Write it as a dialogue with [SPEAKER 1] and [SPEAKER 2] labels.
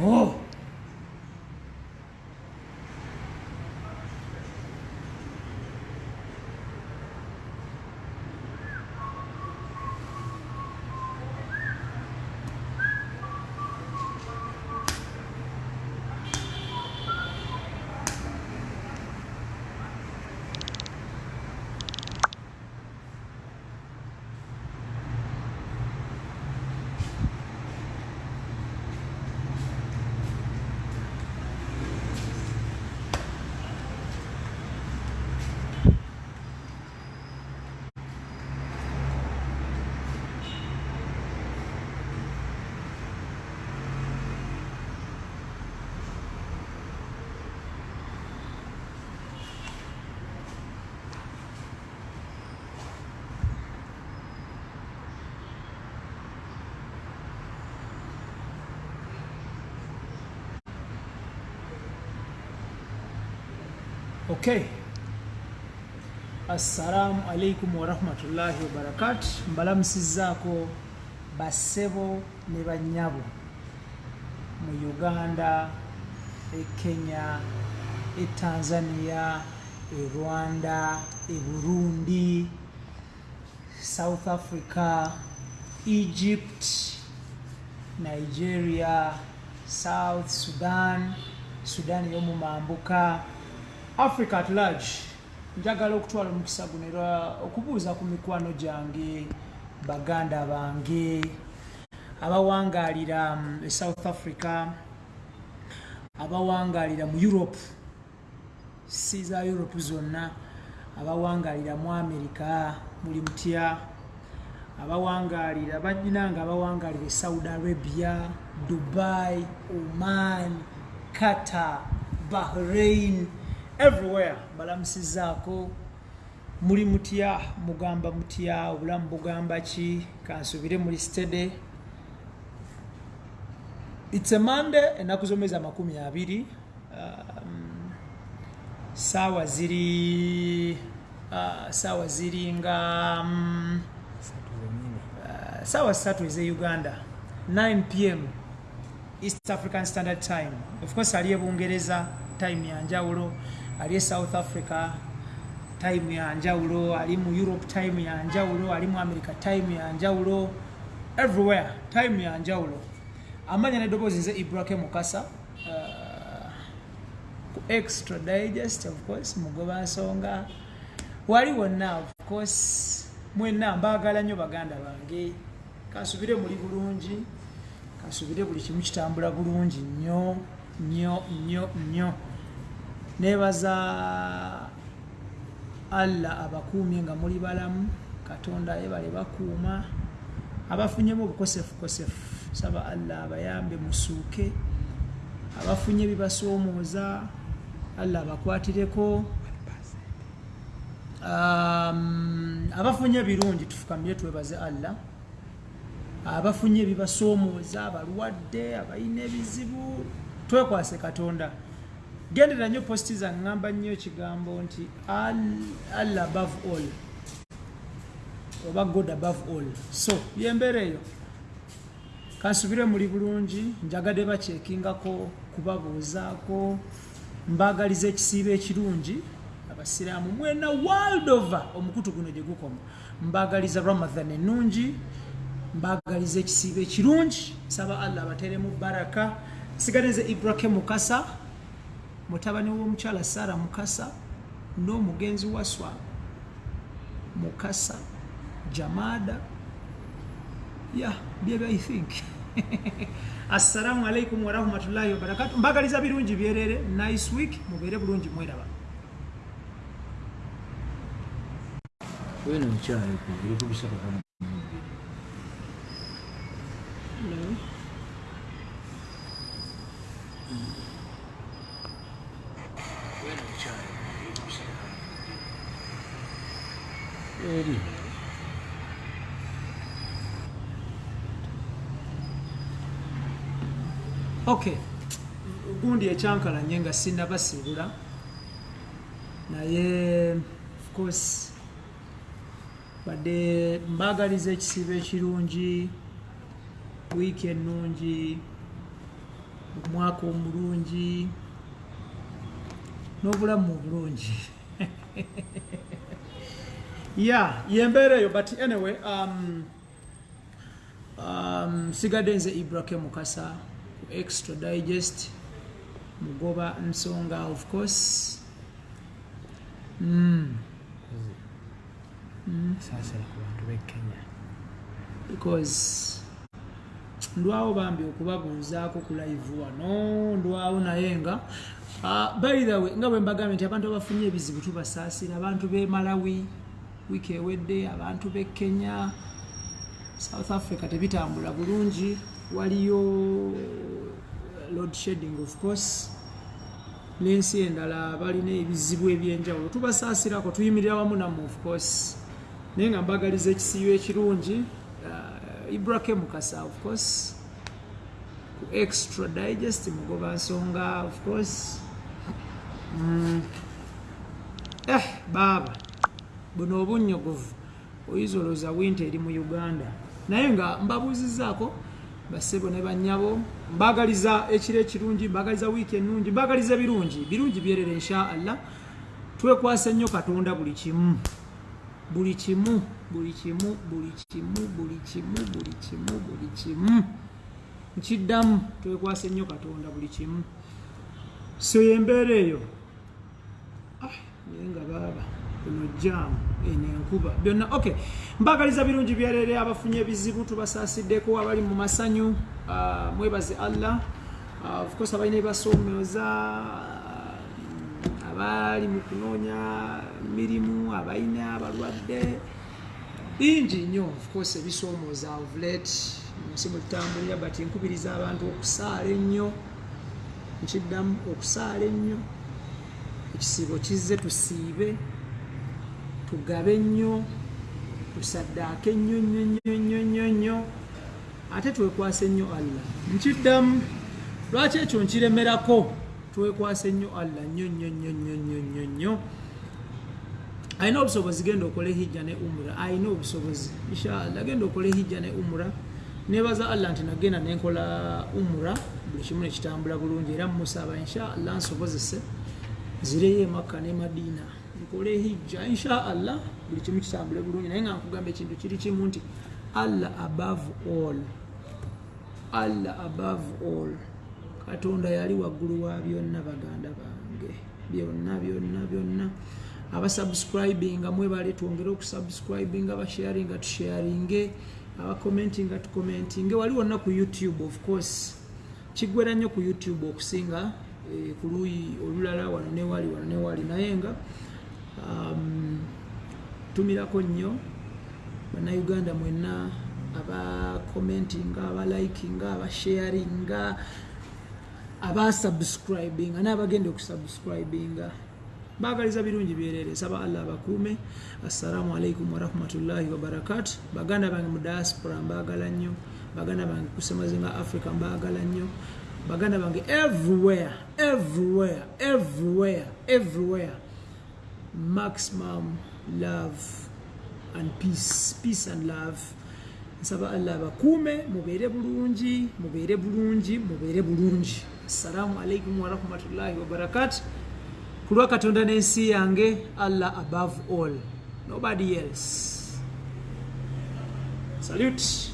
[SPEAKER 1] 오! Okay. Assalamu alaikum warahmatullahi wabarakatu. Mbalamusizaako bassebo ne bannyabo mu Uganda, e Kenya, e Tanzania, e Rwanda, e Burundi, South Africa, Egypt, Nigeria, South Sudan, Sudan y'omumambuka, Africa at large. njagala okutwala omukisa guno era okubuuza ku mikwano gyange baganda bange abawangaalira um, e south africa abawangaalira mu europe si za europe zonna abawangaalira mu america muli mutya abawangaalira baginanga abawangaalira e saudi arabia dubai oman qatar bahrain everywhere. Balamusizaako muli mutya mugamba mutya obulamu bugamba ki kansubire muli stede its a monday ennaku zomwezi amakumi abiri um, saawa ziri uh, saawa ziri nga um, uh, saawa ssatu eze uganda 9 pm east african standard time. Of course ali ebungereza time yanjawulo ali e south africa time yanjawulo ali mu europe time yanjawulo ali mu america time yanjawulo everywhere time yanjawulo amanya neddoboozi nze ibrake mukasa uh, ku extra digest of course mugoba nsonga. Wali wonna of course mwenna mbaagala nnyo baganda bange. Kansubire muli bulungi kansubire buli kimu kitambula bulungi nnyo nnyo nnyo nnyo nebaza allah abakuumye nga muli balamu katonda yebale bakuuma. Abafunyemu obukosefukosefu saba allah abayambe musuuke. Abafunye bibasoomooza allah abakwatireko. Um, abafunye birungi tufukamire twebaze allah. Abafunye ebibasoomooza abalwadde abalina ebizibu twekwase katonda gendera nnyo positi zaŋŋamba nnyo ekigambo nti allah above all. Oba god above all. So yembeera eyo. Kansubire muli bulungi njagadde bakyekingako kubabuuzaako mbaagaliza ekisiibo ekirungi. Abasiraamu mwena world over omukutu guno gye gukoma. Mbaagaliza ramathan ennungi mbaagaliza ekisiibo ekirungi. Saba allah abateremu baraka. Sigadde nze ibrahim mukasa mutabani w'omukyala sara mukasa n'omugenzi waswa mukasa jamada ya byebyo i think. Assalamu alaikum warahmatullahi wabarakatu mbagaliza birungi byerere. Nice week. Mubeere bulungi mweraba.
[SPEAKER 2] Wena mukyalo eri kubisaka eri
[SPEAKER 1] okay. Gundi ekyankalanye nga sinabasiibula naye of course badde mbaagaliza ekisiibo ekirungi wiiki ennungi omwaka omulungi n'obulamu obulungi ya yembeera eyo but anyway um, um, sigadde nze ibrake mukasa ku extra digest mugoba nsonga of course. Mm.
[SPEAKER 2] b'ekenya
[SPEAKER 1] because ndwawo bambi okubabuuzaako ku live wano ndwawo naye nga uh, by the way nga bwe mbagambye nti abantu abafunye ebizibu tubasaasira abantu b'e malawi wiiki ewedde abantu b'e kenya south africa tebitambula bulungi. Waliyo load shedding of course. N'ensi endala balina ebizibu ebyenjawulo. Tubasaasirako tuyimirira wamu namu of course. Naye nga mbagaliza ekisiibo ekirungi uh, ibrake mukasa of course. Ku extra digest mugoba nsonga of course. Mm. eh buno obunyogovu oyinza olowooza winta eri mu uganda. Naye nga mbabuuzizaako basebo ne bannyabo mbagaliza ekiro ekirungi mbagaliza wiiki ennungi mbagaliza ebirungi. Birungi byerere insha allah. Twekwase nnyo katonda buli kimu. Buli kimu buli kimu buli kimu buli kimu buli kimu buli kimu. Nkiddamu twekwase nnyo katonda buli kimu. So yembeera eyo. Ah, naye nga baaba kuno jaamu eno enkuba byonna okay. Mbagaliza birungi byerere abafunye ebizibu tubasasiddeko abali mu masanyu. Ah, mwebaze allah. Ah, of course abalina ebasoomooza abali mu kunoonya mirimu abalina abalwadde. Bingi nnyo of course ebisoomooza of late. Mu nsi mwe tutambulira but nkubiriza abantu okusaala ennyo. Nkiddamu okusaala ennyo. Ekisiibo kizze tusiibe tugabe nnyo tusaddaake nnyo nnyo nnyo nnyo nnyo nnyo. Ate twekwase nnyo allah. Nkiddamu lwaki ekyo nkiremerako? Twekwase nnyo allah nnyo nnyo nnyo nnyo nnyo nnyo nnyo. Alina obusobozi genda okole hijja ne umura alina obusobozi. Inshallah genda okole hijja ne umura nebaza allah nti nagenda nenkola umura buli kimu nekitambula bulungi era mumusaba inshallah nsobozese. Zireyo emakka ne madiina nkole hijja inshallah buli kimu kitambule bulungi. Naye nga nkugamba ekintu kiri kimu nti allah above all. Allah above all. Katonda yali waggulu wa byonna baganda bange. Byonna byonna byonna. Abasubscribinga mwebale twongere okusubscribinga abasharinga tusharinge. Abakomentinga tukomentinge. Wali wonna ku youtube of course. Kiggwera nnyo ku youtube okusinga eh, ku luuyi olulala wano newali wano newali naye nga tumirako nnyo bannayuganda mwenna abakomentinga abalikinga abasharinga abasubscribinga n'abagenda okusubscribinga. Bagaliza birungi byerere saba allah abakuume. Assalamu alaikum warahmatullahi wabarakatu baganda bange mu diaspora mbagala nnyo. Baganda bange kusemazinga africa mbagala nnyo. Baganda bange everywhere everywhere everywhere everywhere maximum love and peace peace and love. Nsaba allah abakuume mubeere bulungi mubeere bulungi mubeere bulungi. Assalamu alaikum warahmatullahi wabarakatu ku lwa katonda n'ensi yange allah above all. Nobody else. Salute